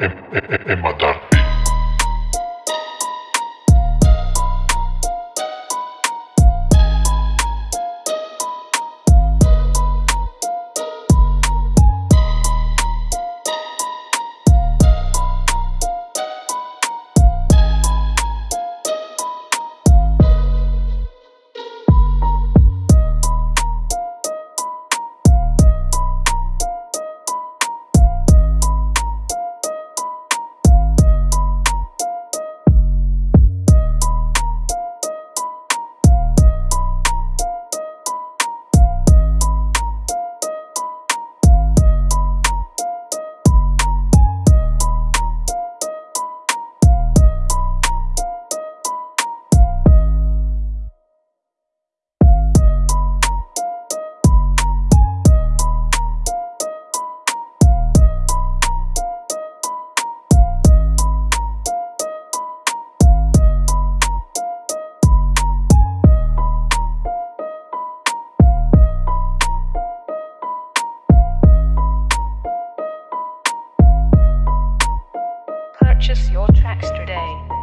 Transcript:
en, en, en matar. your tracks today.